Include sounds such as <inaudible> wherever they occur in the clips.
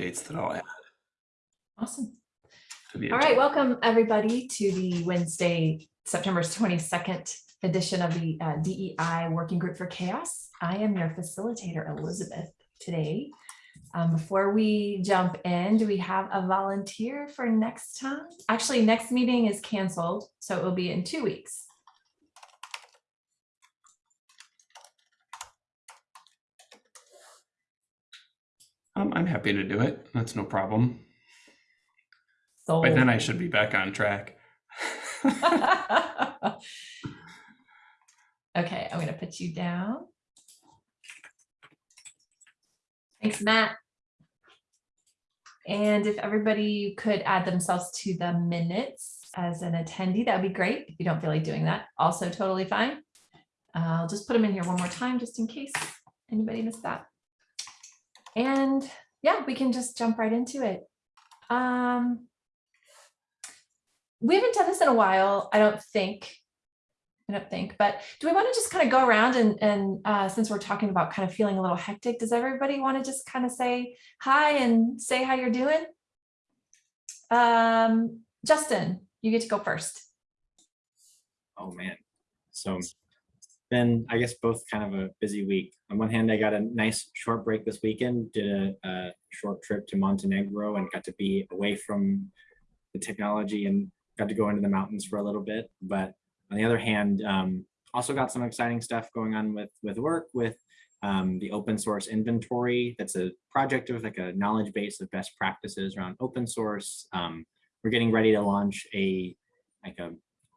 dates that I'll add Awesome. All right, welcome everybody to the Wednesday, September twenty-second edition of the uh, DEI Working Group for CHAOSS. I am your facilitator, Elizabeth, today. Um, Before we jump in, do we have a volunteer for next time? Actually, next meeting is canceled, so it will be in two weeks. Um, I'm happy to do it. That's no problem. So. By then I should be back on track. <laughs> Okay, I'm gonna put you down. Thanks, Matt. And if everybody could add themselves to the minutes as an attendee, that would be great. If you don't feel like doing that, also totally fine. I'll just put them in here one more time, just in case anybody missed that. And yeah, we can just jump right into it. Um, we haven't done this in a while, I don't think. I don't think, but do we want to just kind of go around and, and uh, since we're talking about kind of feeling a little hectic, does everybody want to just kind of say hi and say how you're doing? Um, Justin, you get to go first. Oh man. So been, I guess, both kind of a busy week. On one hand, I got a nice short break this weekend, did a, a short trip to Montenegro and got to be away from the technology and got to go into the mountains for a little bit. But on the other hand, um, also got some exciting stuff going on with with work with um, the open source inventory. That's a project of like a knowledge base of best practices around open source. Um, we're getting ready to launch a like a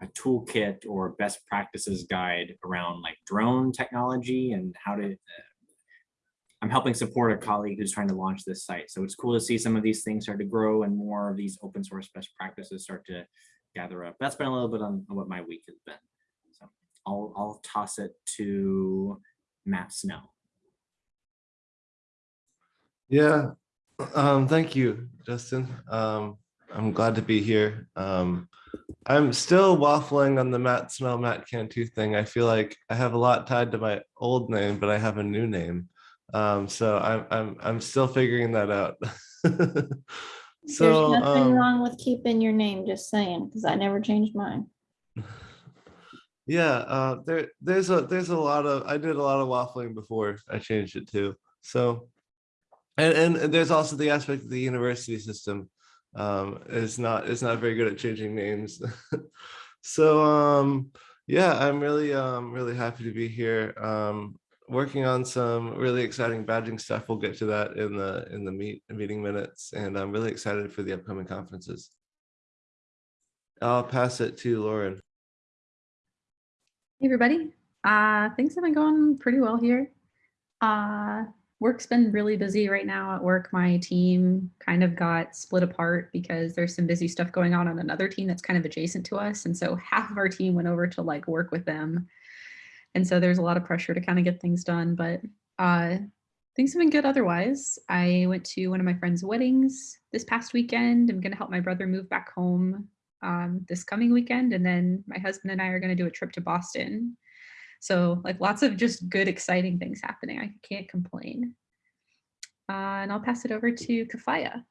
a toolkit or best practices guide around like drone technology and how to uh, I'm helping support a colleague who's trying to launch this site. So it's cool to see some of these things start to grow and more of these open source best practices start to gather up. That's been a little bit on what my week has been. So I'll I'll toss it to Matt Snell. Yeah, um, thank you, Justin. Um, I'm glad to be here. Um, I'm still waffling on the Matt Snell Matt Cantu thing. I feel like I have a lot tied to my old name, but I have a new name. Um, so I'm I'm I'm still figuring that out. <laughs> so There's nothing um, wrong with keeping your name, just saying, because I never changed mine. <laughs> yeah, uh, there there's a there's a lot of I did a lot of waffling before I changed it too. So and, and there's also the aspect of the university system um is not is not very good at changing names. <laughs> So um yeah i'm really um really happy to be here. Um working on some really exciting badging stuff. We'll get to that in the in the meet meeting minutes and i'm really excited for the upcoming conferences. I'll pass it to lauren. Hey everybody, uh, things have been going pretty well here. Uh, work's been really busy right now at work. My team kind of got split apart because there's some busy stuff going on on another team that's kind of adjacent to us. And so half of our team went over to like work with them. And so there's a lot of pressure to kind of get things done, but uh, things have been good otherwise. I went to one of my friend's weddings this past weekend. I'm going to help my brother move back home um, this coming weekend. And then my husband and I are going to do a trip to Boston. So like lots of just good, exciting things happening. I can't complain. Uh, and I'll pass it over to Kafaya.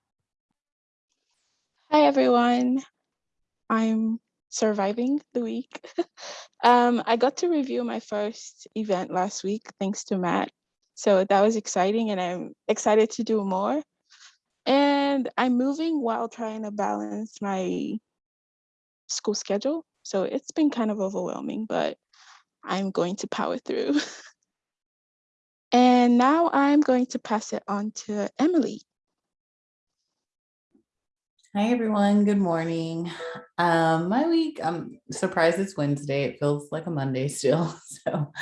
Hi everyone. I'm surviving the week. <laughs> um, I got to review my first event last week thanks to Matt. So that was exciting and I'm excited to do more. And I'm moving while trying to balance my school schedule. So it's been kind of overwhelming, but I'm going to power through. <laughs> and now I'm going to pass it on to Emily. Hi, everyone. Good morning. Um, my week, I'm surprised it's Wednesday. It feels like a Monday still. <laughs> So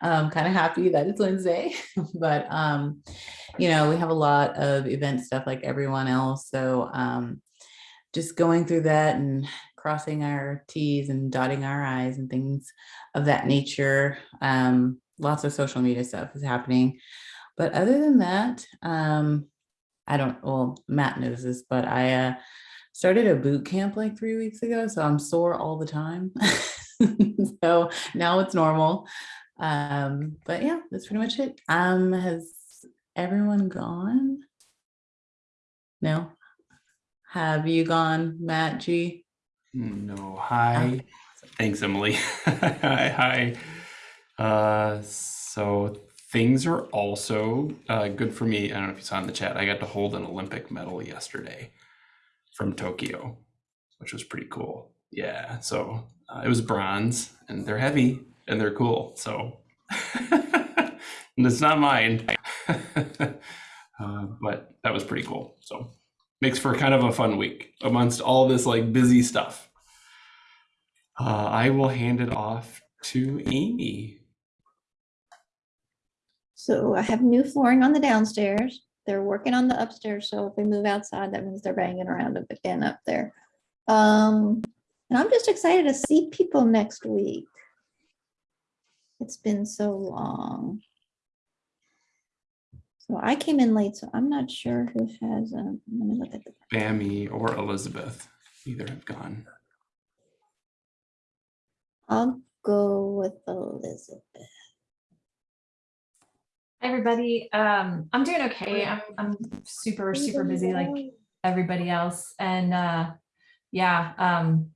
I'm kind of happy that it's Wednesday. <laughs> but, um, you know, we have a lot of event stuff like everyone else. So um, just going through that and crossing our T's and dotting our I's and things of that nature. Um, lots of social media stuff is happening. But other than that, um, I don't, well, Matt knows this, but I uh, started a boot camp like three weeks ago. So I'm sore all the time. <laughs> so now it's normal. Um, but yeah, that's pretty much it. Um, has everyone gone? No? Have you gone, Matt G? No, hi. Thanks, Emily. <laughs> hi, hi. Uh, so things are also uh, good for me. I don't know if you saw in the chat. I got to hold an Olympic medal yesterday from Tokyo, which was pretty cool. Yeah, so uh, it was bronze, and they're heavy and they're cool. So <laughs> and it's not mine, <laughs> uh, but that was pretty cool. So makes for kind of a fun week amongst all this like busy stuff. Uh, I will hand it off to Amy. So I have new flooring on the downstairs. They're working on the upstairs, so if they move outside, that means they're banging around again up there. Um, and I'm just excited to see people next week. It's been so long. So I came in late, so I'm not sure who has, um, let me look at the, Bammy or Elizabeth. Either have gone. I'll go with Elizabeth. Hi, everybody. Um, I'm doing okay. I'm, I'm super, super busy like everybody else. And uh, yeah, um,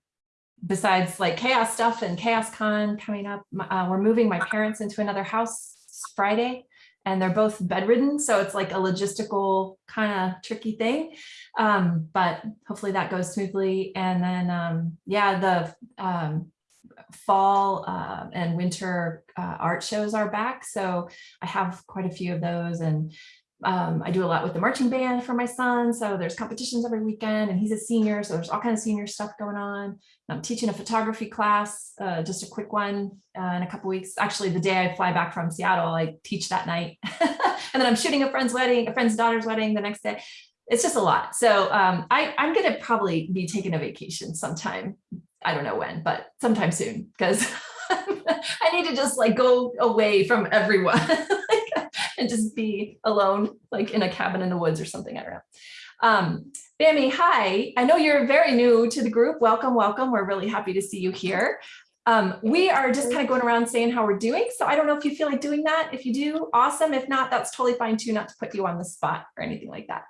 besides like CHAOSS stuff and CHAOSScon coming up, uh, we're moving my parents into another house Friday and they're both bedridden. So it's like a logistical kind of tricky thing. Um, but hopefully that goes smoothly. And then, um, yeah, the um, fall uh, and winter uh, art shows are back. So I have quite a few of those and um, I do a lot with the marching band for my son. So there's competitions every weekend and he's a senior. So there's all kinds of senior stuff going on. I'm teaching a photography class, uh, just a quick one uh, in a couple weeks. Actually, the day I fly back from Seattle, I teach that night. <laughs> and then I'm shooting a friend's wedding, a friend's daughter's wedding the next day. It's just a lot. So um, I, I'm going to probably be taking a vacation sometime. I don't know when, but sometime soon because <laughs> I need to just like go away from everyone <laughs> <laughs> and just be alone, like in a cabin in the woods or something. I don't know. Um, Bammy, hi. I know you're very new to the group. Welcome, welcome. We're really happy to see you here. Um, we are just kind of going around saying how we're doing. So I don't know if you feel like doing that. If you do, awesome. If not, that's totally fine too, not to put you on the spot or anything like that.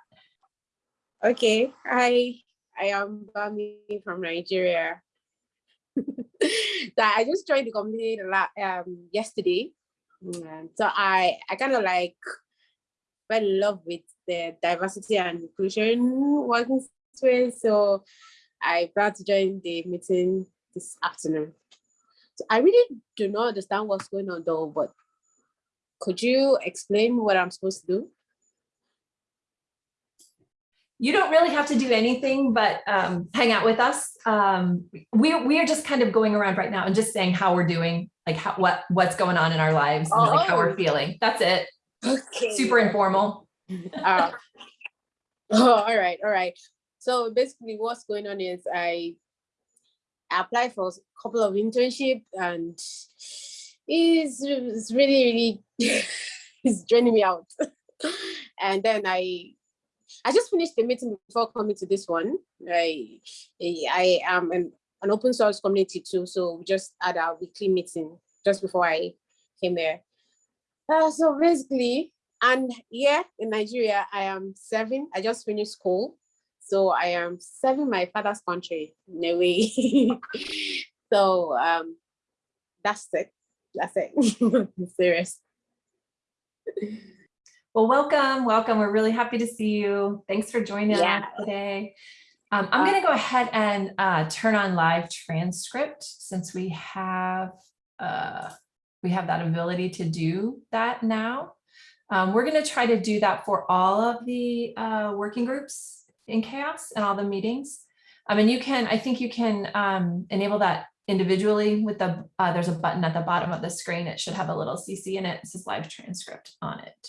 Okay, hi, I am Bami from Nigeria. <laughs> so I just joined the community um, yesterday. Mm, So I, I kind of like fell in love with the diversity and inclusion working space. So I plan to join the meeting this afternoon. So I really do not understand what's going on though, but could you explain what I'm supposed to do? you don't really have to do anything but um, hang out with us. Um, we, we are just kind of going around right now and just saying how we're doing, like how, what, what's going on in our lives and like how we're Oh. feeling. That's it. Okay. Super informal. <laughs> Uh, <laughs> oh, all right, all right. So basically what's going on is I applied for a couple of internship and it's, it's really, really, <laughs> it's draining me out. and then I, I just finished the meeting before coming to this one. I, I am an, an open source community too. So we just had our weekly meeting just before I came here. Uh, so basically, and here in Nigeria, I am serving, I just finished school. So I am serving my father's country in a way. <laughs> so um, that's it. That's it. <laughs> Serious. Well, welcome, welcome. We're really happy to see you. Thanks for joining Yeah. us today. Um, I'm going to go ahead and uh, turn on live transcript since we have uh, we have that ability to do that now. Um, we're going to try to do that for all of the uh, working groups in CHAOSS and all the meetings. I mean, you can, I think you can um, enable that individually with the, uh, there's a button at the bottom of the screen. It should have a little CC in it. It says live transcript on it.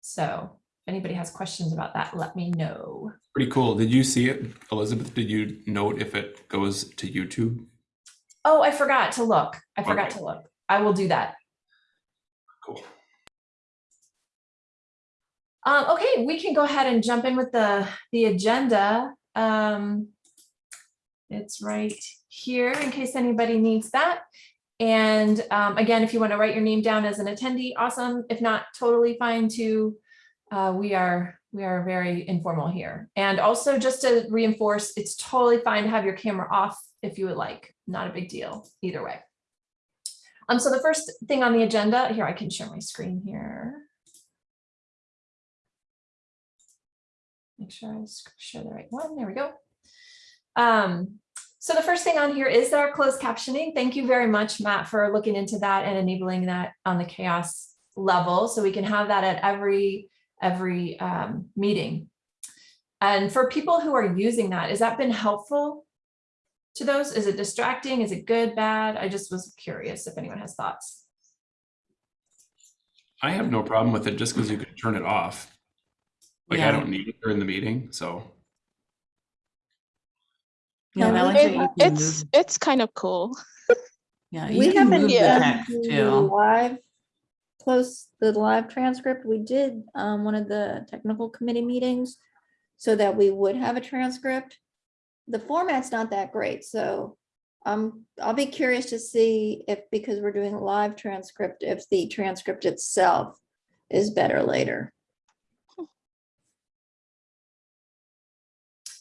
So if anybody has questions about that, let me know. Pretty cool. Did you see it, Elizabeth? Did you note if it goes to YouTube? Oh, I forgot to look. I forgot Okay. to look. I will do that. Cool. Um, okay, we can go ahead and jump in with the, the agenda. Um, it's right here in case anybody needs that. And um, again, if you want to write your name down as an attendee, awesome. If not, totally fine too. Uh, we are we are very informal here. And also just to reinforce, it's totally fine to have your camera off if you would like. Not a big deal either way. Um, so the first thing on the agenda here, I can share my screen here. Make sure I share the right one. There we go. Um, so the first thing on here is our closed captioning. Thank you very much, Matt, for looking into that and enabling that on the CHAOSS level. So we can have that at every, every um, meeting. And for people who are using that, has that been helpful to those? Is it distracting? Is it good, bad? I just was curious if anyone has thoughts. I have no problem with it just because you can turn it off. Like I don't need it during the meeting, so. Yeah, and I like It, it's move, it's kind of cool. yeah, We haven't move the Yeah. done text the too. live, close the live transcript. We did um, one of the technical committee meetings so that we would have a transcript. The format's not that great, so um, I'll be curious to see if, because we're doing live transcript, if the transcript itself is better later.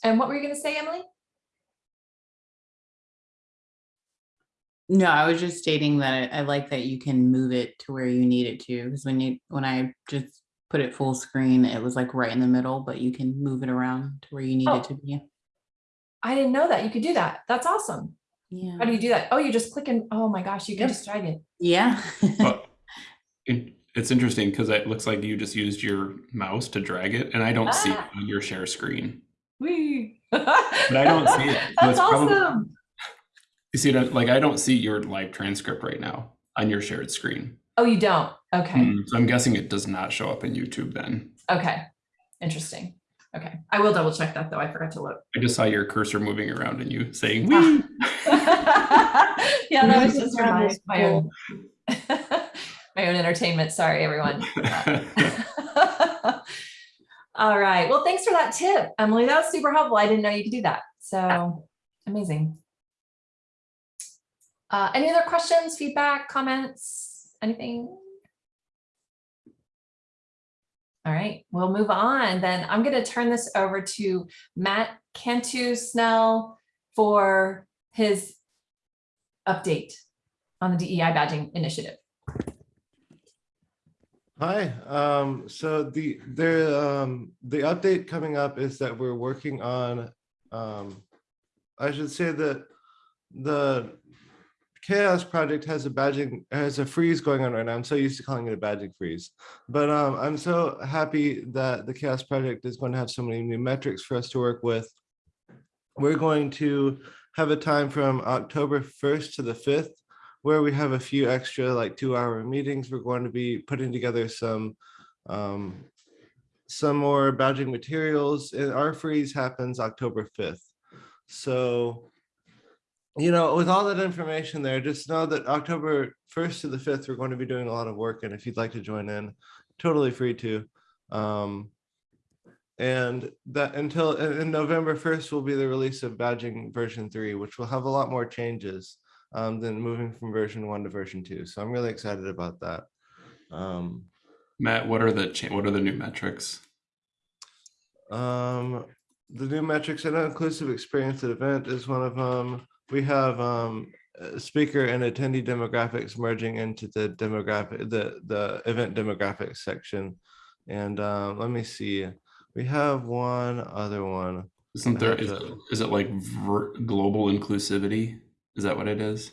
And what were you going to say, Emily? No, I was just stating that I I like that you can move it to where you need it to, because when you, when I just put it full screen, it was like right in the middle, but you can move it around to where you need Oh. it to be. I didn't know that you could do that. That's awesome. Yeah. How do you do that? Oh, you just click and, oh my gosh, you can Yep. just drag it. Yeah. But <laughs> it, it's interesting because it looks like you just used your mouse to drag it and I don't see it Ah. on your share screen. Whee! <laughs> But I don't see it. That's it's probably- awesome. You see it, like I don't see your live transcript right now on your shared screen. Oh, you don't? Okay. Mm, So I'm guessing it does not show up in YouTube then. Okay. Interesting. Okay. I will double check that though. I forgot to look. I just saw your cursor moving around and you saying, Ah. Wee! <laughs> yeah, that was just for my, my own <laughs> my own entertainment. Sorry, everyone. <laughs> All right. Well, thanks for that tip, Emily. That was super helpful. I didn't know you could do that. So amazing. Uh, any other questions, feedback, comments, anything? All right, we'll move on. Then I'm going to turn this over to Matt Cantu Snell for his update on the DEI badging initiative. Hi, um, so the, the, um, the update coming up is that we're working on, um, I should say that the CHAOSS Project has a badging, has a freeze going on right now. I'm so used to calling it a badging freeze. But, um, I'm so happy that the CHAOSS Project is going to have so many new metrics for us to work with. We're going to have a time from October 1st to the 5th where we have a few extra like two hour meetings. We're going to be putting together some um, some more badging materials and our freeze happens October 5th. So, you know, with all that information there, just know that October 1st to the 5th, we're going to be doing a lot of work. And if you'd like to join in, totally free to. Um, and that until and and November 1st will be the release of badging version three, which will have a lot more changes um, than moving from version one to version two. So I'm really excited about that. Um, Matt, what are the what are the new metrics? um, the new metrics, I know inclusive experience at event is one of them. We have um, speaker and attendee demographics merging into the demographic, the, the event demographics section. And um, let me see, we have one other one. Isn't there is, to- is it like global inclusivity? Is that what it is?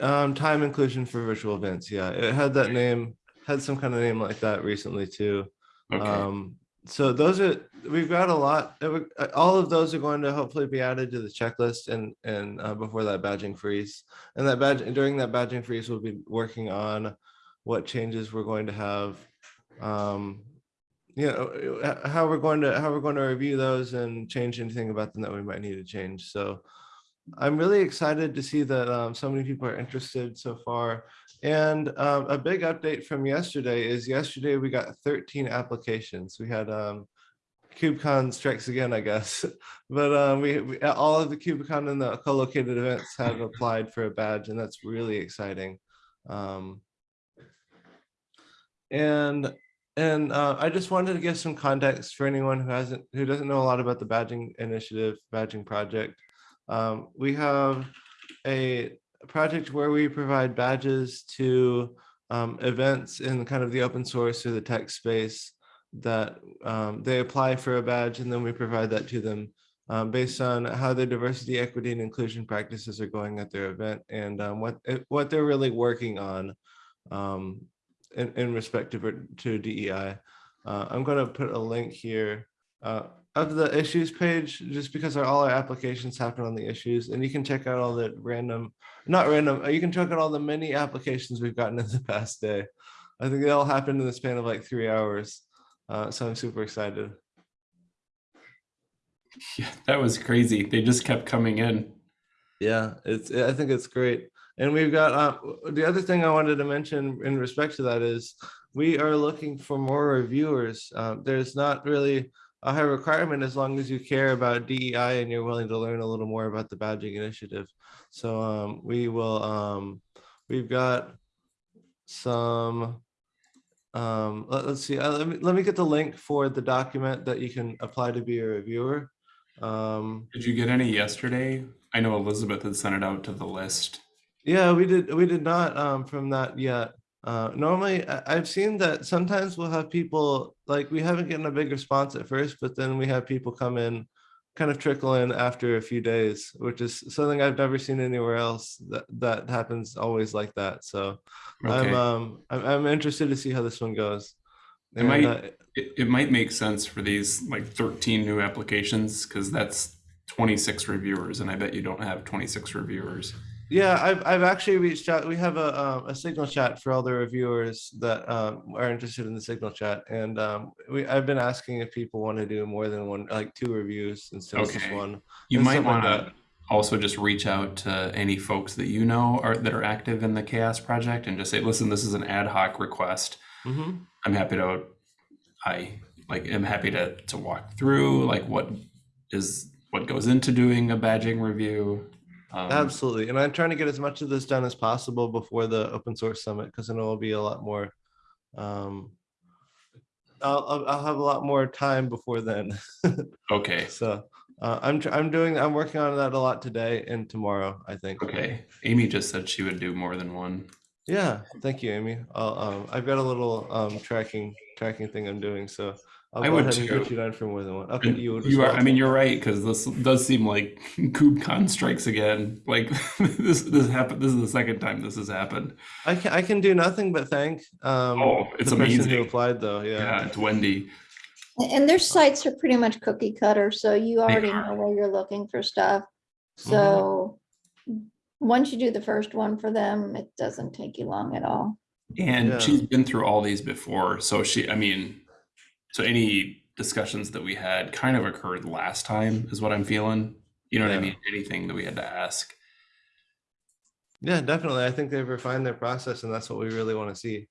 Um, time inclusion for virtual events. Yeah, it had that name, had some kind of name like that recently too. Okay. Um, so those are, we've got a lot, uh, uh, all of those are going to hopefully be added to the checklist and, and uh, before that badging freeze. And that badge, and during that badging freeze, we'll be working on what changes we're going to have. Um, you know, uh, how we're going to, how we're going to review those and change anything about them that we might need to change. So I'm really excited to see that um, so many people are interested so far. And um, a big update from yesterday is yesterday we got 13 applications. We had um, KubeCon strikes again, I guess. <laughs> But um, we, we all of the KubeCon and the co-located events have applied for a badge, and that's really exciting. Um, and and uh, I just wanted to give some context for anyone who hasn't, who doesn't know a lot about the badging initiative, badging project. Um, we have a project where we provide badges to um, events in kind of the open source or the tech space that um, they apply for a badge and then we provide that to them um, based on how their diversity, equity, and inclusion practices are going at their event and um, what what they're really working on um, in, in respect to, to DEI. Uh, I'm going to put a link here uh, of the issues page, just because our, all our applications happen on the issues, and you can check out all the random, not random, you can check out all the many applications we've gotten in the <laughs> past day. I think they all happened in the span of like three hours. Uh, so I'm super excited. <laughs> Yeah, that was crazy. They just kept coming in. Yeah, it's, I think it's great. And we've got, uh, the other thing I wanted to mention in respect to that is we are looking for more reviewers. Uh, there's not really a high requirement as long as you care about DEI and you're willing to learn a little more about the badging initiative. So um, we will, um, we've got some, um, let, us see, uh, let me, let me get the link for the document that you can apply to be a reviewer. Um, Did you get any yesterday? I know Elizabeth had sent it out to the list. Yeah, we did. We did not um, from that yet. Uh, normally, I- I've seen that sometimes we'll have people like we haven't gotten a big response at first, but then we have people come in, kind of trickle in after a few days, which is something I've never seen anywhere else. That that happens always like that. So I'm um I'm, I'm interested to see how this one goes. It And, might- uh, It, it might make sense for these like 13 new applications because that's 26 reviewers, and I bet you don't have 26 reviewers. Yeah, I've I've actually reached out. We have a um, a signal chat for all the reviewers that um, are interested in the signal chat, and um, we I've been asking if people want to do more than one, like two reviews instead of just Okay. one. You and might like want to also just reach out to any folks that you know are that are active in the CHAOSS Project and just say, listen, this is an ad hoc request. hmm I'm happy to, I like am happy to to walk through like what is what goes into doing a badging review. Um, Absolutely, and I'm trying to get as much of this done as possible before the open source summit because I know it'll be a lot more. Um, I'll I'll have a lot more time before then. <laughs> Okay. so uh, I'm I'm doing I'm working on that a lot today and tomorrow. I think. Okay. Amy just said she would do more than one. Yeah, thank you, Amy. I'll, um, I've got a little, um, tracking, tracking thing I'm doing, so. I'll I would ahead and get too. you down for more than one. Okay, And you would. You are. I mean, you're right, because this does seem like <laughs> KubeCon strikes again. Like <laughs> this, this happened, this is the second time this has happened. I can, I can do nothing but thank, um. Oh, it's the person Who amazing. applied though, Yeah, yeah. it's Wendy. And their sites are pretty much cookie cutter, so you already are. know where you're looking for stuff. So once you do the first one for them, it doesn't take you long at all. And Yeah. she's been through all these before. So she, I mean, so any discussions that we had kind of occurred last time is what I'm feeling. You know what I Yeah. mean? Anything that we had to ask. Yeah, definitely. I think they've refined their process and that's what we really want to see.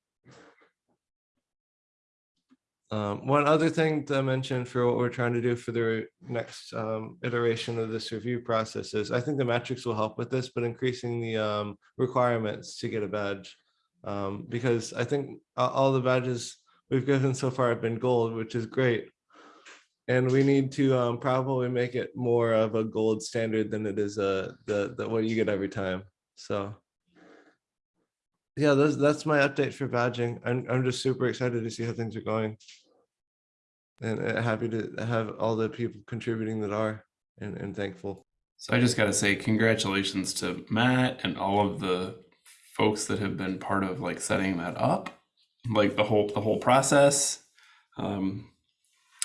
Um, one other thing to mention for what we're trying to do for the next um, iteration of this review process is I think the metrics will help with this, but increasing the um, requirements to get a badge. Um, because I think a- all the badges we've given so far have been gold, which is great. And we need to um, probably make it more of a gold standard than it is uh, the, the what you get every time. So yeah, that's that's my update for badging. I'm I'm just super excited to see how things are going. And uh, happy to have all the people contributing that are and, and thankful. So I just got to say congratulations to Matt and all of the folks that have been part of like setting that up, like the whole the whole process. Um,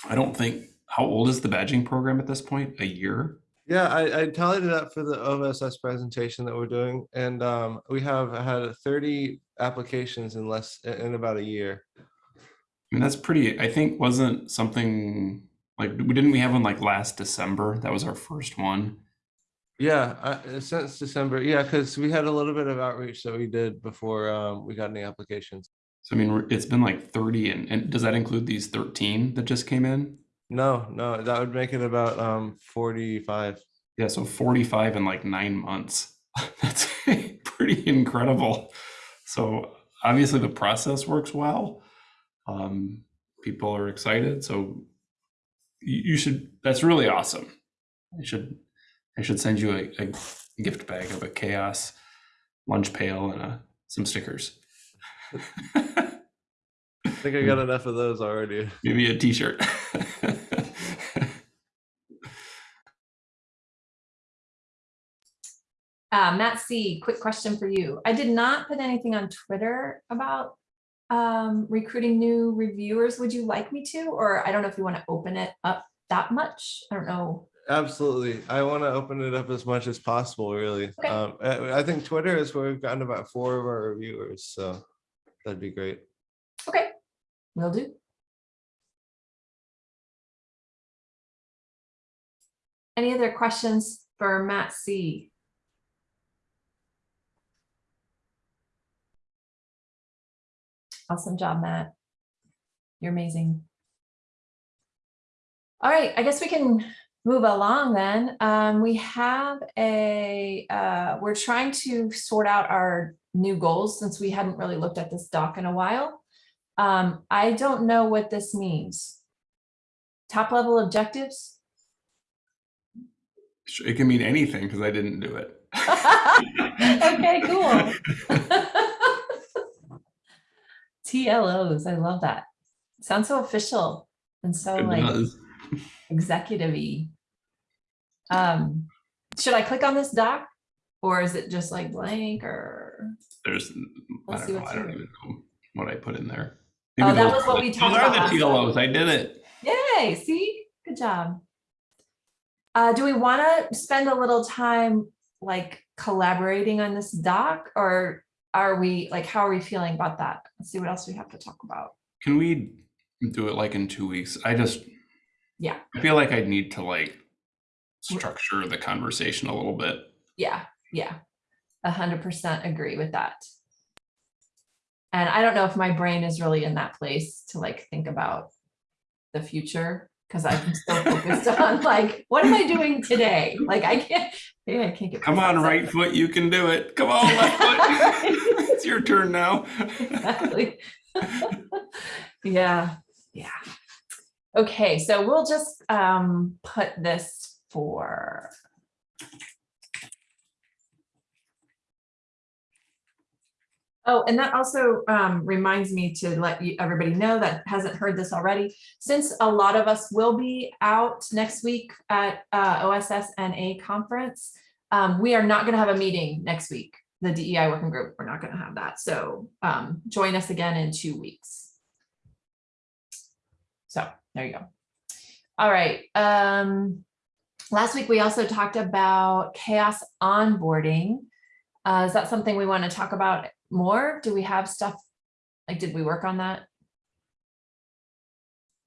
I don't think how old is the badging program at this point? A year? Yeah, I, I tallied it up for the OSS presentation that we're doing, and um, we have had 30 applications in less in about a year. I mean, that's pretty. I think wasn't something like we didn't we have one like last December? That was our first one. Yeah, I, since December. Yeah, because we had a little bit of outreach that we did before um, we got any applications. So I mean, it's been like thirty, and, and does that include these thirteen that just came in? No, no, that would make it about um, 45. Yeah, so forty-five in like nine months. <laughs> That's <laughs> pretty incredible. So obviously the process works well. Um, people are excited. So you, you should. That's really awesome. I should. I should send you a, a gift bag of a CHAOSS lunch pail and uh some stickers. <laughs> I think I got enough of those already. <laughs> Maybe a T-shirt. <laughs> Uh, Matt C, quick question for you. I did not put anything on Twitter about um, recruiting new reviewers. Would you like me to? Or I don't know if you want to open it up that much. I don't know. Absolutely. I want to open it up as much as possible, really. Okay. Um, I, I think Twitter is where we've gotten about four of our reviewers, so that'd be great. Okay, will do. Any other questions for Matt C? Awesome job, Matt. You're amazing. All right, I guess we can move along then. Um, we have a, uh, we're trying to sort out our new goals since we hadn't really looked at this doc in a while. Um, I don't know what this means. Top level objectives? it can mean anything because I didn't do it. <laughs> Okay, cool. <laughs> TLOs, I love that. Sounds so official and so It like does. executive-y. Um, should I click on this doc? Or is it just like blank or? There's, I Let's see don't know. I don't even know what I put in there. Oh, that was what the- we talked about. Those are the. TLOs. I did it. Yay, see, good job. Uh, do we want to spend a little time like collaborating on this doc or are we like, how are we feeling about that? Let's see what else we have to talk about. Can we do it like in two weeks? I just, Yeah. I feel like I'd need to like structure the conversation a little bit. Yeah, yeah, a hundred percent agree with that. And I don't know if my brain is really in that place to like think about the future because I'm still focused <laughs> on like, what am I doing today? Like I can't, maybe I can't get. Come on, right set. foot, you can do it. Come on, left foot. <laughs> it's your turn now. Exactly. Yeah, yeah. Okay, so we'll just um put this for. Oh, and that also um reminds me to let you, everybody know that hasn't heard this already. Since a lot of us will be out next week at uh OSS and A conference. Um, we are not gonna have a meeting next week the DEI working group, we're not gonna have that, so um, join us again in two weeks. So, there you go. All right, um, last week we also talked about CHAOSS onboarding. Uh, is that something we want to talk about more? Do we have stuff, like, did we work on that?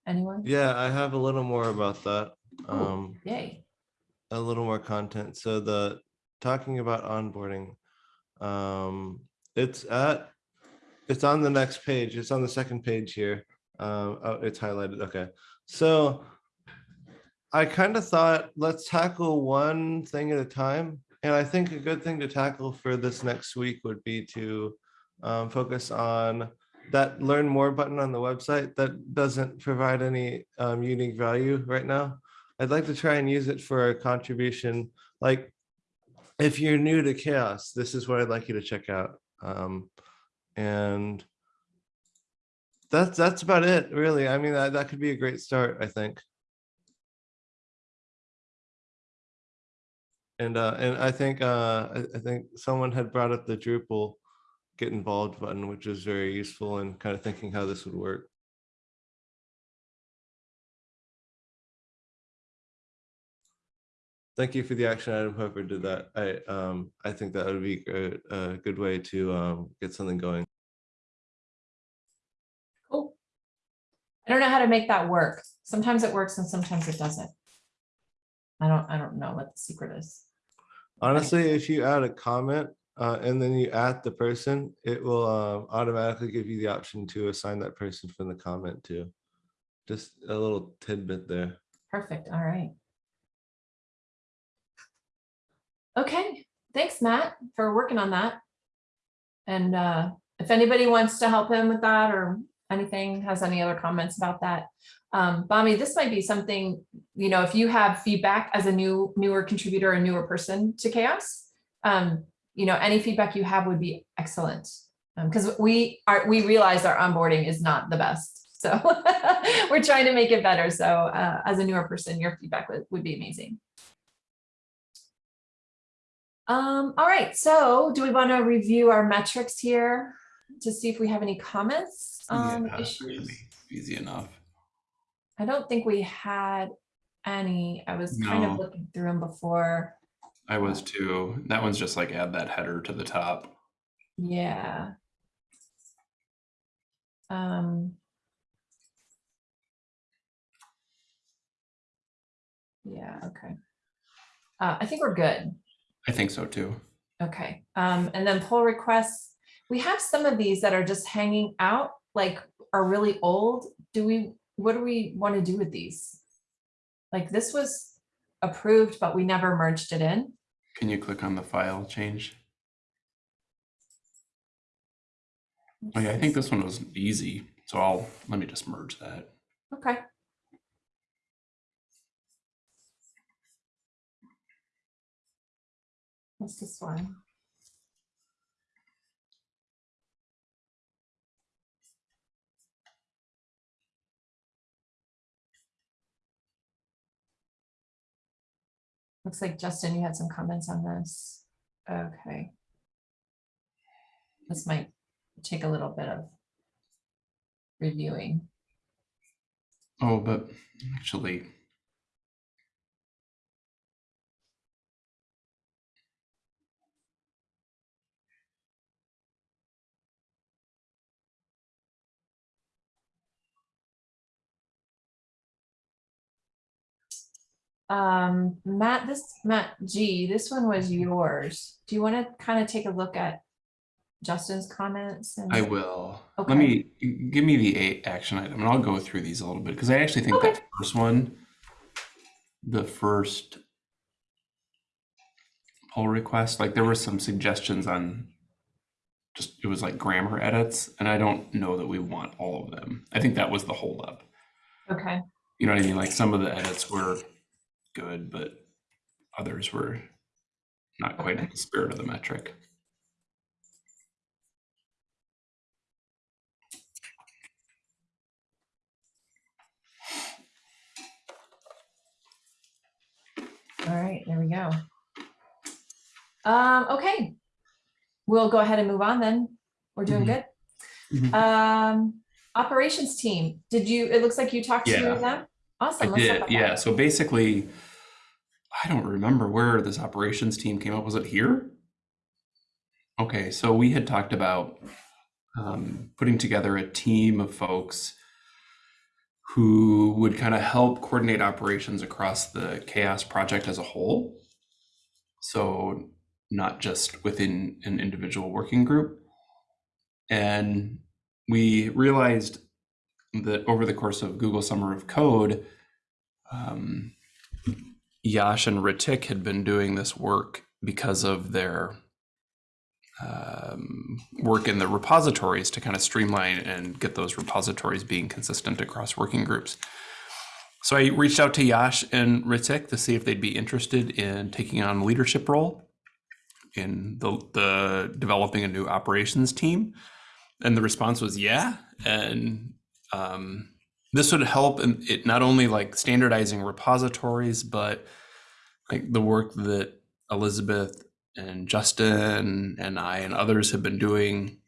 Anyone? Yeah, I have a little more about that. Ooh. Um, Yay, a little more content. So the talking about onboarding, um, it's at, it's on the next page. It's on the second page here. Um, oh, it's highlighted. Okay. So I kind of thought, let's tackle one thing at a time. And I think a good thing to tackle for this next week would be to um, focus on that learn more button on the website that doesn't provide any um, unique value right now. I'd like to try and use it for a contribution. Like if you're new to CHAOSS, this is what I'd like you to check out. Um, and that's that's about it, really. I mean, that, that could be a great start, I think. And uh, and I think uh, I, think someone had brought up the Drupal get involved button, which is very useful in kind of thinking how this would work. Thank you for the action item, whoever did that. I um I think that would be a, a good way to um get something going. cool. I don't know how to make that work. Sometimes it works and sometimes it doesn't. I don't, I don't know what the secret is. Honestly, if you add a comment uh, and then you add the person, it will um, automatically give you the option to assign that person from the comment too. Just a little tidbit there. Perfect, all right. Okay, thanks, Matt, for working on that. And uh, if anybody wants to help him with that or anything, has any other comments about that? Um, Bami, this might be something, you know, if you have feedback as a new, newer contributor, a newer person to CHAOSS, um, you know, any feedback you have would be excellent. Um, because we are, we realize our onboarding is not the best. So <laughs> we're trying to make it better. So, uh, as a newer person, your feedback would, would be amazing. Um, all right, so do we want to review our metrics here to see if we have any comments on Yeah, issues? should be Easy enough. I don't think we had any. I was kind of No. looking through them before. I was too. That one's just like add that header to the top. Yeah. Um. Yeah, okay. Uh, I think we're good. I think so too. Okay, um, and then pull requests. We have some of these that are just hanging out, like are really old. Do we, what do we want to do with these? Like this was approved, but we never merged it in. Can you click on the file change? Oh yeah, I think this one was easy. So I'll, let me just merge that. Okay. What's this one? Looks like Justin, you had some comments on this. Okay. This might take a little bit of reviewing. Oh, but actually, Um, Matt, this, Matt G, this one was yours. Do you want to kind of take a look at Justin's comments? and- I will. Okay. Let me, give me the eight action item and I'll go through these a little bit because I actually think Okay. that first one, the first pull request, like there were some suggestions on just, it was like grammar edits and I don't know that we want all of them. I think that was the holdup. Okay, You know what I mean? Like some of the edits were good, but others were not quite in the spirit of the metric. all right, there we go. Um, okay. We'll go ahead and move on then. We're doing Mhm. good. Mhm. Um, operations team, did you, it looks like you talked to Yeah. them? I Awesome. let's did, yeah. So basically, I don't remember where this operations team came up. Was it here? Okay, so we had talked about um, putting together a team of folks who would kind of help coordinate operations across the CHAOSS project as a whole. So not just within an individual working group. And we realized that over the course of Google Summer of Code, um, Yash and Ritik had been doing this work because of their um, work in the repositories to kind of streamline and get those repositories being consistent across working groups. So I reached out to Yash and Ritik to see if they'd be interested in taking on a leadership role in the, the developing a new operations team. And the response was yeah. And um, this would help in it not only like standardizing repositories, but like the work that Elizabeth and Justin and I and others have been doing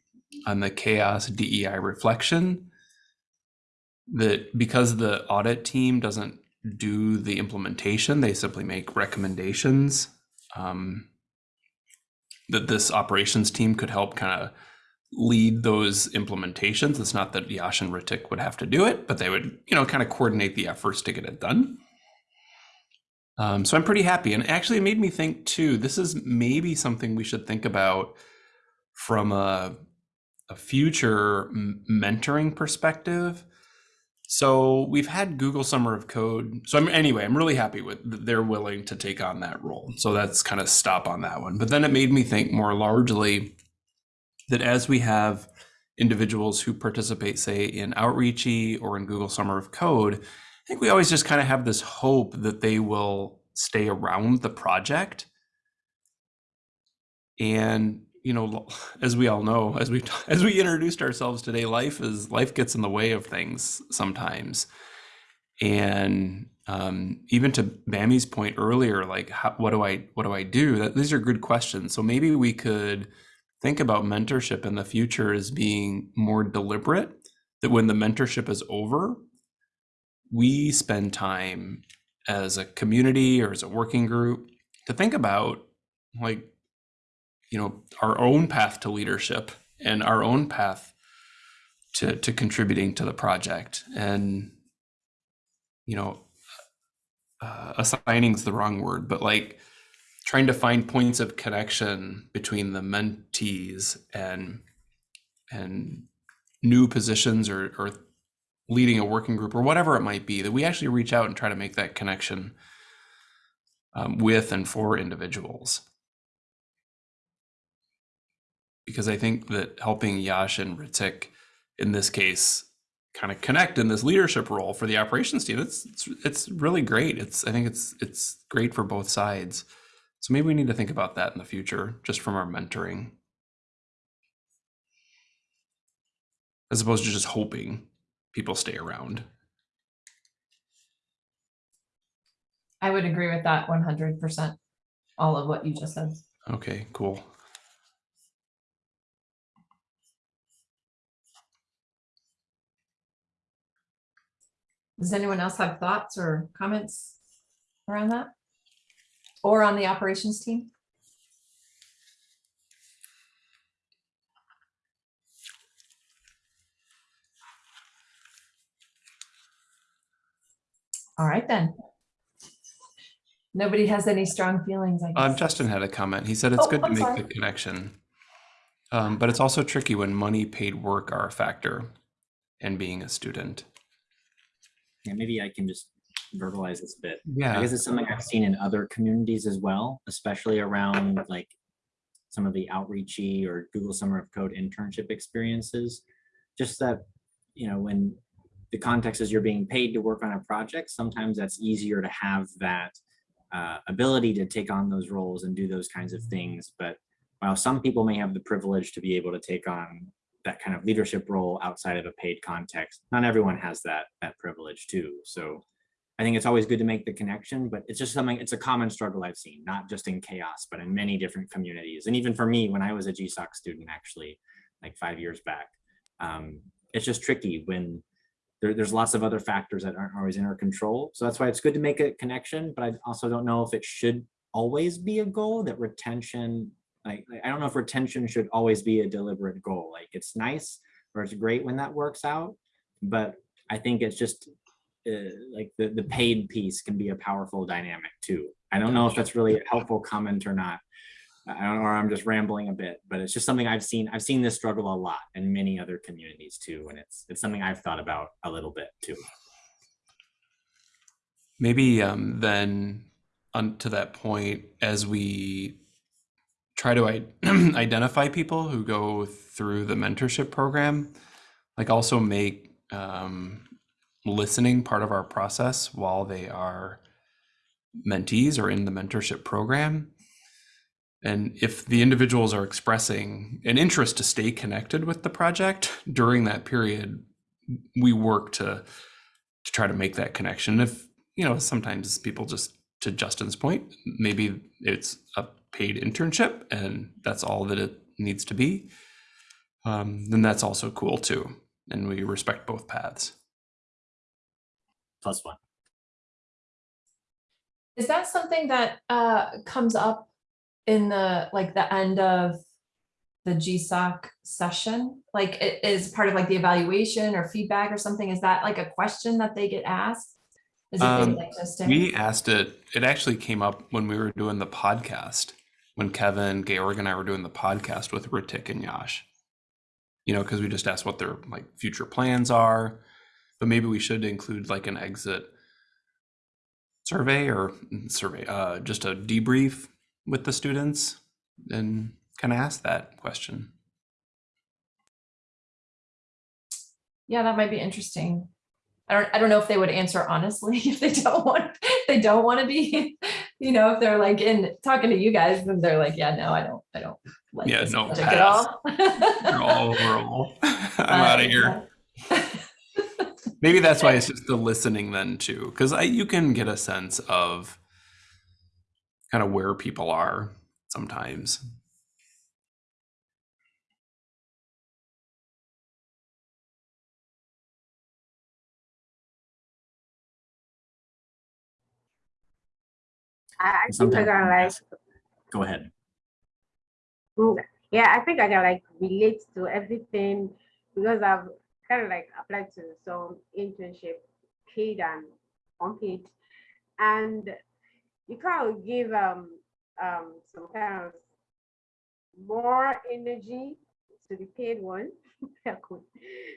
on the CHAOSS DEI reflection. That because the audit team doesn't do the implementation, they simply make recommendations. Um, that this operations team could help kind of lead those implementations. It's not that Yash and Ritik would have to do it, but they would, you know, kind of coordinate the efforts to get it done. Um, so I'm pretty happy. And actually, it made me think too, this is maybe something we should think about from a, a future mentoring perspective. So we've had Google Summer of Code. So I'm anyway, I'm really happy with they're willing to take on that role. So that's kind of stop on that one. But then it made me think more largely that as we have individuals who participate, say, in Outreachy or in Google Summer of Code, I think we always just kind of have this hope that they will stay around the project. And you know, as we all know, as we <laughs> as we introduced ourselves today, life is life gets in the way of things sometimes. And um, even to Bammy's point earlier, like how, what do I what do I do? That these are good questions. So maybe we could think about mentorship in the future as being more deliberate. That when the mentorship is over, we spend time as a community or as a working group to think about like you know our own path to leadership and our own path to to contributing to the project and you know uh, assigning is the wrong word but like trying to find points of connection between the mentees and and new positions or or leading a working group or whatever it might be that we actually reach out and try to make that connection um, with and for individuals because I think that helping Yash and Ritik in this case kind of connect in this leadership role for the operations team, it's, it's it's really great. It's I think it's it's great for both sides. So maybe we need to think about that in the future, just from our mentoring, as opposed to just hoping people stay around. I would agree with that one hundred percent. All of what you just said. Okay, cool. Does anyone else have thoughts or comments around that? Or on the operations team? All right, then. Nobody has any strong feelings, I Um, guess. Justin had a comment. He said it's Oh, good to I'm make sorry. the connection. Um, but it's also tricky when money, paid work are a factor and being a student. Yeah, maybe I can just verbalize this a bit. Yeah. I guess it's something I've seen in other communities as well, especially around like some of the outreachy or Google Summer of Code internship experiences. Just that, you know, when the context is you're being paid to work on a project, sometimes that's easier to have that uh, ability to take on those roles and do those kinds of things. But while some people may have the privilege to be able to take on that kind of leadership role outside of a paid context, not everyone has that that privilege too. So I think it's always good to make the connection, but it's just something, it's a common struggle I've seen, not just in CHAOSS, but in many different communities. And even for me, when I was a GSOC student, actually, like five years back, um, it's just tricky when there, there's lots of other factors that aren't always in our control. So that's why it's good to make a connection, but I also don't know if it should always be a goal that retention, like, I don't know if retention should always be a deliberate goal. Like it's nice or it's great when that works out, but I think it's just uh, like the, the paid piece can be a powerful dynamic too. I don't know if that's really a helpful comment or not. I don't know, or I'm just rambling a bit, but it's just something I've seen. I've seen this struggle a lot in many other communities too, and it's it's something I've thought about a little bit too. Maybe um, then on to that point, as we try to I- <clears throat> identify people who go through the mentorship program, like also make um, listening part of our process while they are mentees or in the mentorship program. And if the individuals are expressing an interest to stay connected with the project during that period, we work to to try to make that connection. If you know, sometimes people just to Justin's point, maybe it's a paid internship and that's all that it needs to be. Um, then that's also cool too, and we respect both paths. Plus one. Is that something that uh comes up in the, like, the end of the GSOC session? Like, it is part of like the evaluation or feedback or something? Is that like a question that they get asked? Is it Um, things like? We asked it, it actually came up when we were doing the podcast, when Kevin, Georg, and I were doing the podcast with Ritik and Yash. You know, because we just asked what their like future plans are, but maybe we should include like an exit survey or mm, survey, uh, just a debrief with the students and kind of ask that question. Yeah, that might be interesting. I don't, I don't know if they would answer honestly, <laughs> if they don't want, they don't want to be, you know, if they're like in talking to you guys, then they're like, yeah, no, I don't, I don't. like Yeah, no, project At pass. all. All, we're <laughs> I'm out of <laughs> here. Maybe that's why it's just the listening then too, because I you can get a sense of kind of where people are sometimes. I, think I got like Go ahead. Yeah, I think I can like relate to everything because I've kind of like applied to some internship, paid and unpaid, and you kind of give um um some kind of more energy to the paid one. <laughs>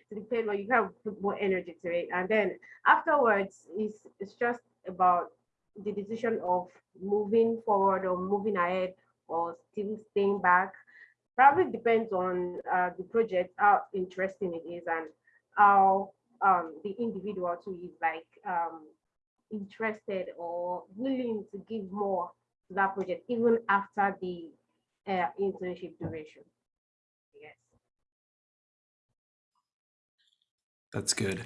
To the paid one, you kind of put more energy to it, and then afterwards, it's it's just about the decision of moving forward or moving ahead or still staying back probably depends on uh, the project, how interesting it is, and how um, the individual too is like um, interested or willing to give more to that project, even after the uh, internship duration. Yes. That's good.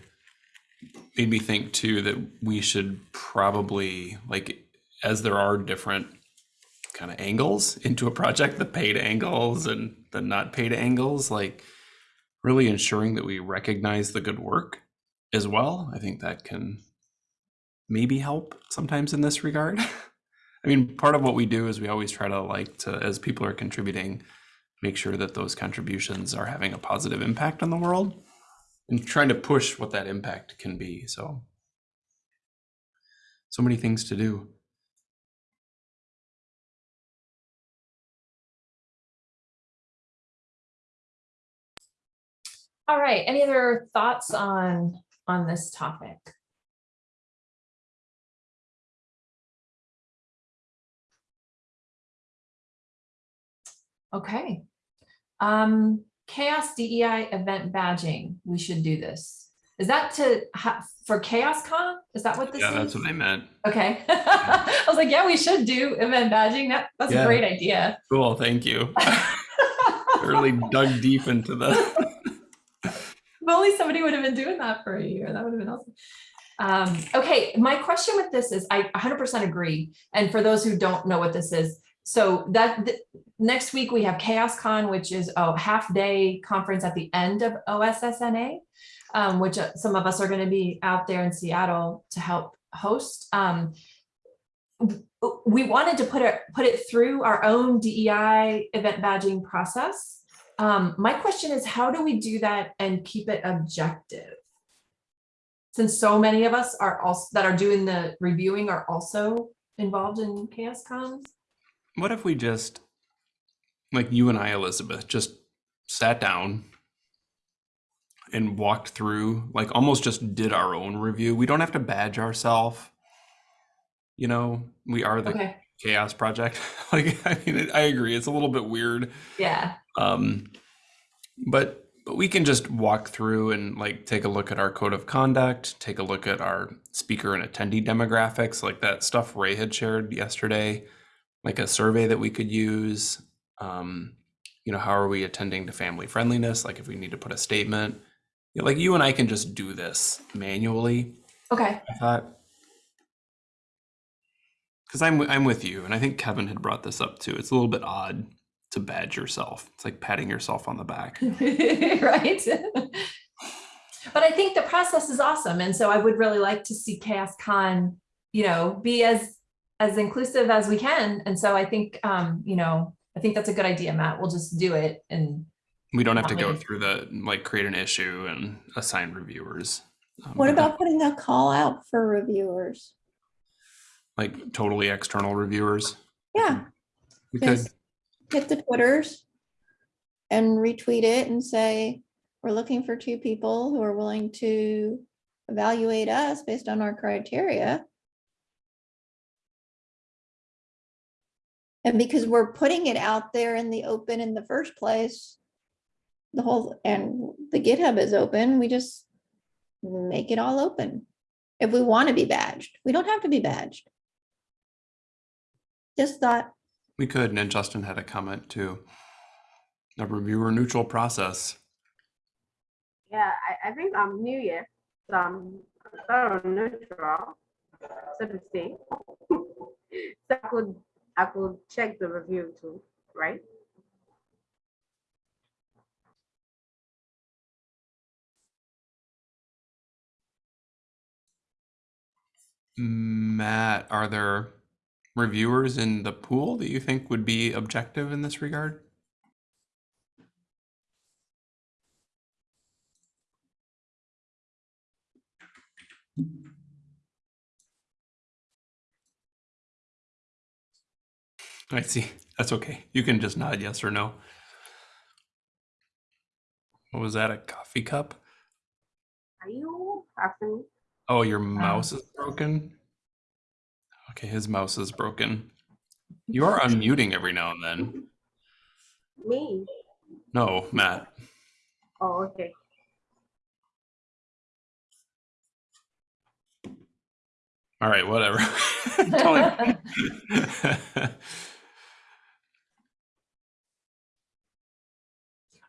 Made me think too that we should probably like as there are different kind of angles into a project, the paid angles and the not paid angles, like really ensuring that we recognize the good work as well. I think that can maybe help sometimes in this regard. <laughs> I mean, part of what we do is we always try to like to as people are contributing, make sure that those contributions are having a positive impact on the world and trying to push what that impact can be. So, so many things to do. All right, any other thoughts on, on this topic? Okay. Um, CHAOSS DEI event badging, we should do this. Is that to, for CHAOSScon? Is that what this is? Yeah, that's what I meant. Okay. <laughs> I was like, yeah, we should do event badging. That, that's Yeah. a great idea. Cool, thank you. <laughs> really dug deep into the. Only somebody would have been doing that for a year, that would have been awesome. Um, okay, my question with this is, I hundred percent agree. And for those who don't know what this is, so that, th- next week we have CHAOSScon, which is a half-day conference at the end of OSSNA. Um, which uh, some of us are gonna be out there in Seattle to help host. Um, we wanted to put it, put it through our own DEI event badging process. Um, my question is, how do we do that and keep it objective? Since so many of us are also, that are doing the reviewing are also involved in CHAOSScons? What if we just, like you and I, Elizabeth, just sat down and walked through, like almost just did our own review? We don't have to badge ourselves. You know, we are the Okay, CHAOSS project. <laughs> like, I mean, I agree. It's a little bit weird. yeah, Um, but but we can just walk through and like take a look at our code of conduct, take a look at our speaker and attendee demographics, like that stuff Ray had shared yesterday, like a survey that we could use. Um, you know, how are we attending to family friendliness? Like if we need to put a statement, you know, like you and I can just do this manually. okay, I thought. Because I'm I'm with you, and I think Kevin had brought this up too. It's a little bit odd to badge yourself. It's like patting yourself on the back. <laughs> right? But I think the process is awesome, and so I would really like to see CHAOSScon, you know, be as, as inclusive as we can, and so I think, um, you know, I think that's a good idea, Matt, we'll just do it and We don't have to go through the like create an issue and assign reviewers. Um, What about putting a call out for reviewers? Like totally external reviewers? Yeah, We could. hit the Twitters and retweet it and say, we're looking for two people who are willing to evaluate us based on our criteria. And because we're putting it out there in the open in the first place, the whole, and the GitHub is open, we just make it all open. If we want to be badged, we don't have to be badged. Just thought, We could, and then Justin had a comment too. A reviewer neutral process. Yeah, I, I think I'm new here, so I'm thorough neutral, so to say. So I could, I could check the review too, right? Matt, are there reviewers in the pool that you think would be objective in this regard? I see. That's okay. You can just nod yes or no. What was that? A coffee cup? Are you? Oh, your uh, mouse is broken? Okay, his mouse is broken. <laughs> You are unmuting every now and then. Me? No, Matt. Oh, okay. All right, whatever. <laughs> <laughs>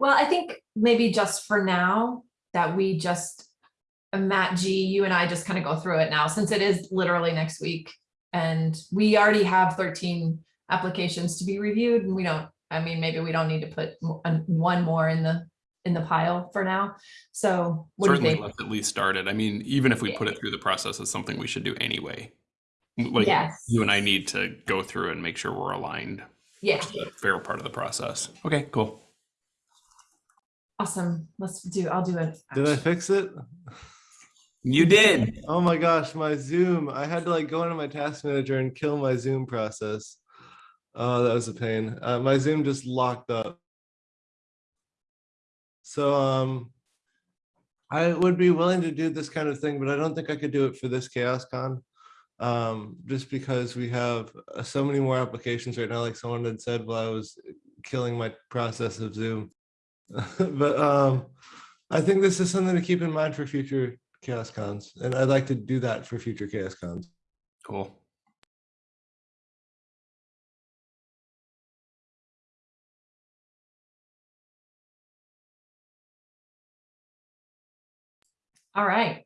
Well, I think maybe just for now that we just, Matt G, you and I just kind of go through it now since it is literally next week. And we already have thirteen applications to be reviewed and we don't, I mean, maybe we don't need to put one more in the, in the pile for now. So what do you Certainly think? let's at least start it. I mean, even if we put it through the process, it's something we should do anyway. Like Yes. you and I need to go through and make sure we're aligned. Yeah, a fair part of the process. Okay, cool. awesome. Let's do, I'll do it. Did I fix it? You did. Oh my gosh, my Zoom. I had to like go into my task manager and kill my Zoom process. Oh, that was a pain. Uh, my Zoom just locked up. So um I would be willing to do this kind of thing, but I don't think I could do it for this CHAOSScon. Um, just because we have uh, so many more applications right now, like someone had said while I was killing my process of Zoom. <laughs> But um I think this is something to keep in mind for future CHAOSScons, and I'd like to do that for future CHAOSScons. Cool. All right.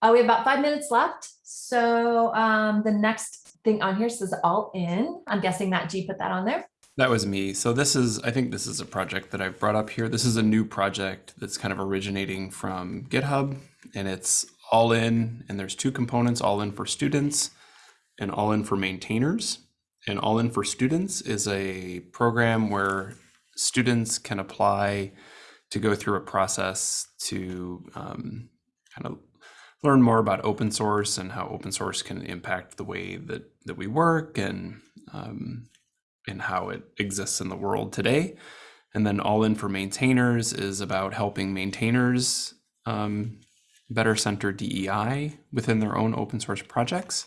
Uh, we have about five minutes left. So um, the next thing on here says all in. I'm guessing that G put that on there. That was me. So this is, I think this is a project that I've brought up here. This is a new project that's kind of originating from GitHub and it's all in and there's two components, all in for students and all in for maintainers. And all in for students is a program where students can apply to go through a process to um, kind of learn more about open source and how open source can impact the way that, that we work and um, and how it exists in the world today. And then all in for maintainers is about helping maintainers um, better center DEI within their own open source projects.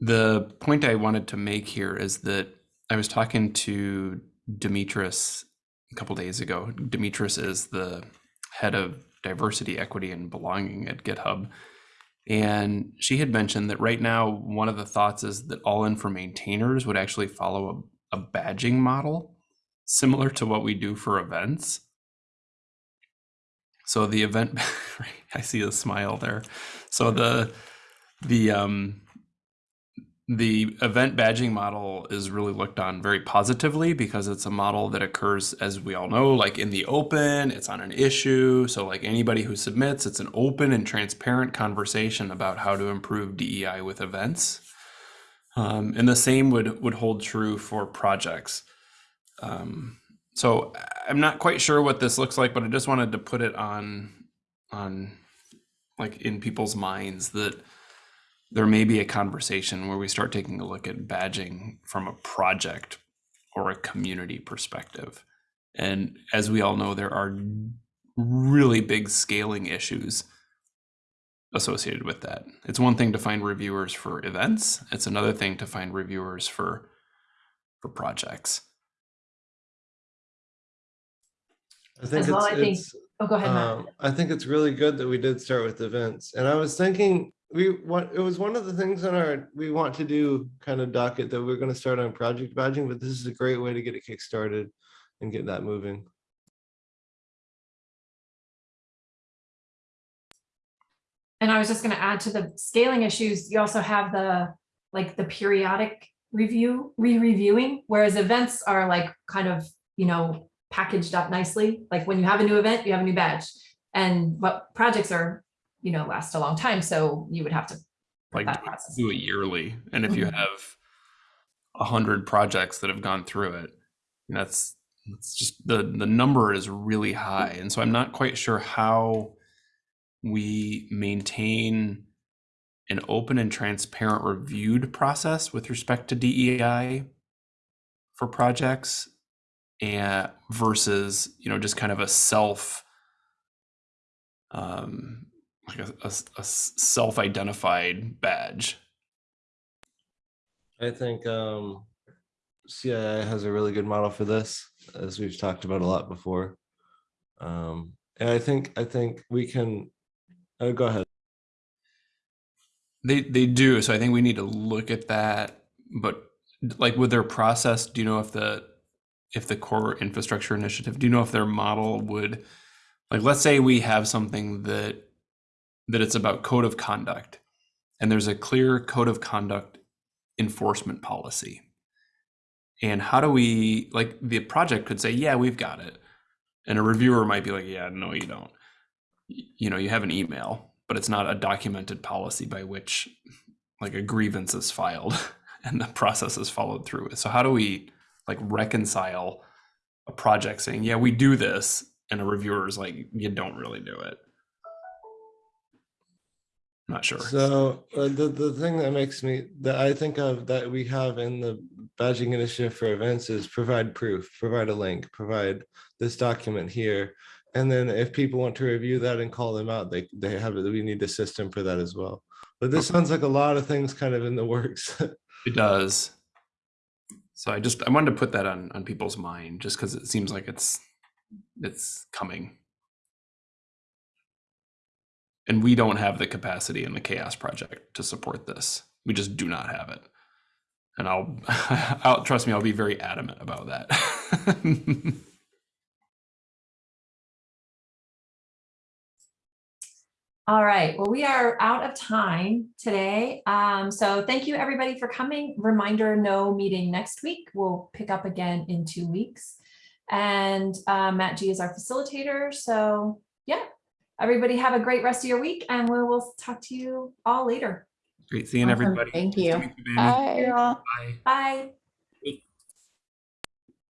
The point I wanted to make here is that I was talking to Demetris a couple days ago. Demetris is the head of diversity, equity, and belonging at GitHub. And she had mentioned that right now, one of the thoughts is that all in for maintainers would actually follow a, a badging model similar to what we do for events. So the event, <laughs> I see a smile there. So the the um, the event badging model is really looked on very positively because it's a model that occurs, as we all know, like in the open, it's on an issue. So like anybody who submits, it's an open and transparent conversation about how to improve DEI with events. Um, and the same would, would hold true for projects. Um, so I'm not quite sure what this looks like, but I just wanted to put it on, on like in people's minds that there may be a conversation where we start taking a look at badging from a project or a community perspective. And as we all know, there are really big scaling issues associated with that. It's one thing to find reviewers for events, it's another thing to find reviewers for for projects. I think As well, it's, I think- it's Oh, go ahead, Matt. Um, I think it's really good that we did start with events. And I was thinking, we want, it was one of the things on our, we want to do kind of docket that we're gonna start on project badging, but this is a great way to get it kickstarted and get that moving. And I was just gonna add to the scaling issues, you also have the, like, the periodic review, re-reviewing, whereas events are like kind of, you know, packaged up nicely. Like when you have a new event, you have a new badge. And what projects are, you know, last a long time, so you would have to. Like that process. do it yearly, and if you Mhm. have a hundred projects that have gone through it, that's it's just the the number is really high, and so I'm not quite sure how we maintain an open and transparent reviewed process with respect to DEI for projects and versus you know just kind of a self um like a, a a self-identified badge I think um CII has a really good model for this, as we've talked about a lot before. Um, and I think, I think we can, oh, go ahead. They they do. So I think we need to look at that. But like with their process, do you know if the if the core infrastructure initiative, do you know if their model would like let's say we have something that that it's about code of conduct and there's a clear code of conduct enforcement policy. And how do we like the project could say, yeah, we've got it. And a reviewer might be like, yeah, no, you don't. You know, you have an email, but it's not a documented policy by which like a grievance is filed <laughs> and the process is followed through. So how do we like reconcile a project saying, yeah, we do this, and a reviewer is like, you don't really do it? Not sure. So uh, the, the thing that makes me, that I think of that we have in the badging initiative for events is provide proof, provide a link, provide this document here. And then if people want to review that and call them out, they, they have, it. we need a system for that as well. But this sounds like a lot of things kind of in the works. <laughs> It does. So I just I wanted to put that on on people's mind just because it seems like it's it's coming. And we don't have the capacity in the CHAOSS project to support this. We just do not have it. And I'll <laughs> I'll trust me, I'll be very adamant about that. <laughs> All right, well, we are out of time today. Um, so thank you, everybody, for coming. Reminder, no meeting next week. We'll pick up again in two weeks. And uh, Matt G is our facilitator. So yeah, everybody have a great rest of your week and we will talk to you all later. Great seeing Awesome. everybody. Thank you. meet you, Bye. Bye. Bye.